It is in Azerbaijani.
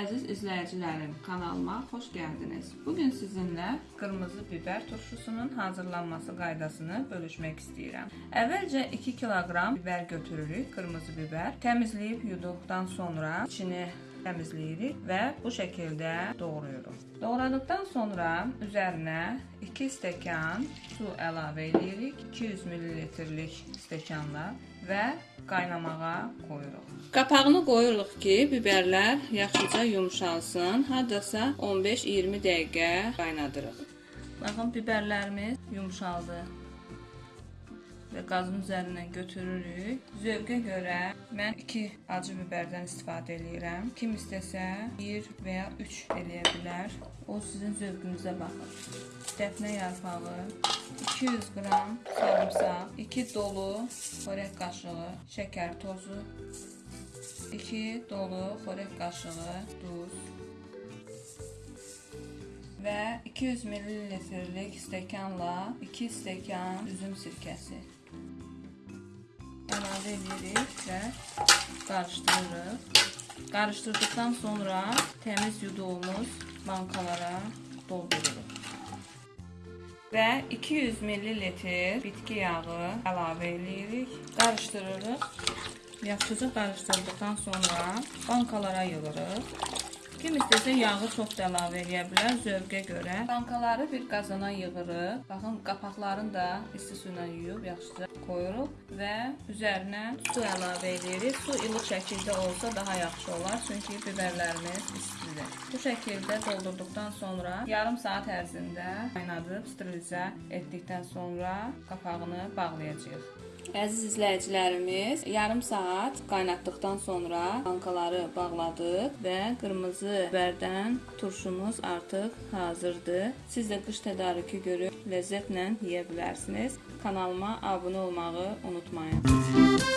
izləyicilərim, kanalıma xoş gəldiniz. Bugün sizinlə qırmızı biber turşusunun hazırlanması qaydasını bölüşmək istəyirəm. Əvvəlcə 2 kiloqram biber götürürük, qırmızı biber. Təmizləyib yuduqdan sonra içini təmizləyirik və bu şəkildə doğrayırıq. Doğradıqdan sonra üzərinə 2 stəkan su əlavə edirik. 200 ml-lik stəkanla və qaynamağa qoyuruq. Qapağını qoyuruq ki, biberlər yaxşıca yumşalsın. Hardasa 15-20 dəqiqə qaynadırıq. Baxın, biberlərimiz yumşaldı və qazın üzərindən götürürük. Zövqə görə mən 2 acı biberdən istifadə edirəm. Kim istəsə 1 və ya 3 eləyə bilər. O sizin zövqünüzə baxır. Dəfnə yarpağı, 200 qram sarımsaq, 2 dolu xörək qaşığı şəkər tozu, 2 dolu xörək qaşığı duz və 200 ml-lik stəkanla 2 stəkan üzüm sirkəsi əlavə edirik və qarışdırırıq. Qarışdırdıqdan sonra təmiz yuduğumuz bankalara doldururuq. Və 200 ml bitki yağı əlavə edirik. Qarışdırırıq. Yaxşıca qarışdırdıqdan sonra bankalara yığırıq. Kim istəsə yağı çox da əlavə edə bilər zövqə görə. Bankaları bir qazana yığırıq. Baxın, qapaqlarını da isti su ilə yuyub yaxşıca qoyuruq və üzərinə su əlavə edirik. Su ilıq şəkildə olsa daha yaxşı olar, çünki biberlərimiz istidir. Bu şəkildə doldurduqdan sonra yarım saat ərzində qaynadıb sterilizə etdikdən sonra qapağını bağlayacağıq. Əziz izləyicilərimiz, yarım saat qaynatdıqdan sonra bankaları bağladıq və qırmızı biberdən turşumuz artıq hazırdır. Siz də qış tədarükü görüb ləzzətlə yeyə bilərsiniz. Kanalıma abunə olmağı unutmayın.